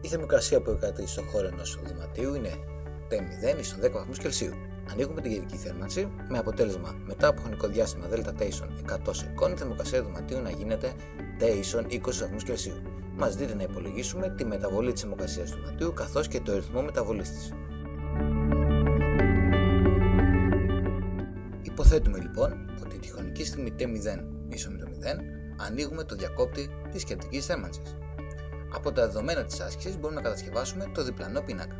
Η θερμοκρασία που επικρατεί στον χώρο ενός δωματίου είναι T0 ίσον 10 βαθμούς Κελσίου. Ανοίγουμε την κεντρική θέρμανση με αποτέλεσμα μετά από χρονικό διάστημα ΔΤ ίσον 100 σεκών η θερμοκρασία του δωματίου να γίνεται T ίσον 20 βαθμούς Κελσίου. Μας δείτε να υπολογίσουμε τη μεταβολή της θερμοκρασίας του δωματίου καθώς και το ρυθμό μεταβολής της. Υποθέτουμε λοιπόν ότι τη χρονική στιγμή T0 ίσον με το 0 ανοίγουμε το διακόπτη της κεντρικής θέρμανσης. Από τα δεδομένα της άσκησης μπορούμε να κατασκευάσουμε το διπλανό πίνακα.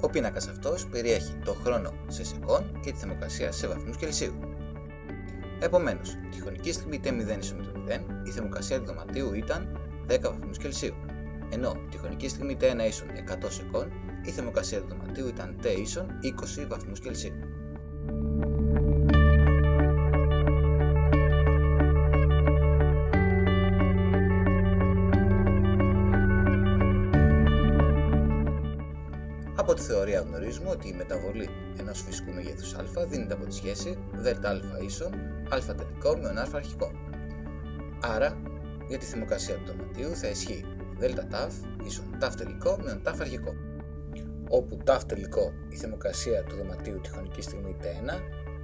Ο πίνακας αυτός περιέχει το χρόνο σε σεκόν και τη θερμοκρασία σε βαθμούς Κελσίου. Επομένως, τη χρονική στιγμή T0 ίσον με το 0 η θερμοκρασία του δωματίου ήταν 10 βαθμούς Κελσίου, ενώ τη χρονική στιγμή T1 ίσον 100 σεκόν η θερμοκρασία του δωματίου ήταν T ίσον 20 βαθμούς Κελσίου. Από τη θεωρία γνωρίζουμε ότι η μεταβολή ενός φυσικού μεγέθους α δίνεται από τη σχέση ΔΑ ίσον α τελικό με α αρχικό. Άρα, για τη θερμοκρασία του δωματίου θα ισχύει ΔΤ ίσον τ τελικό με τ αρχικό. Όπου τ τελικό η θερμοκρασία του δωματίου τη χρονική στιγμή T1,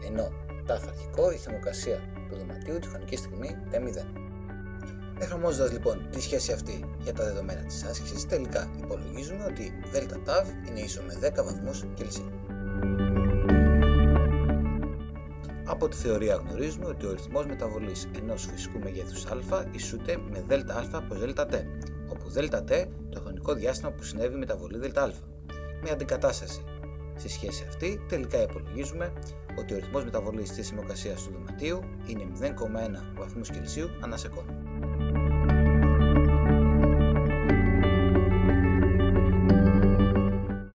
ενώ τ αρχικό η θερμοκρασία του δωματίου τη χρονική στιγμή T0. Εφαρμόζοντας λοιπόν τη σχέση αυτή για τα δεδομένα της άσκησης, τελικά υπολογίζουμε ότι ΔΤ είναι ίσο με 10 βαθμούς Κελσίου. Από τη θεωρία γνωρίζουμε ότι ο ρυθμός μεταβολής ενός φυσικού μεγέθους α ισούται με ΔΑ προς ΔΤ, όπου ΔΤ το χρονικό διάστημα που συνέβη η μεταβολή ΔΑ. Με αντικατάσταση στη σχέση αυτή, τελικά υπολογίζουμε ότι ο ρυθμός μεταβολής της θερμοκρασίας του δωματίου είναι 0,1 βαθμούς Κελσίου ανά σεκόντ.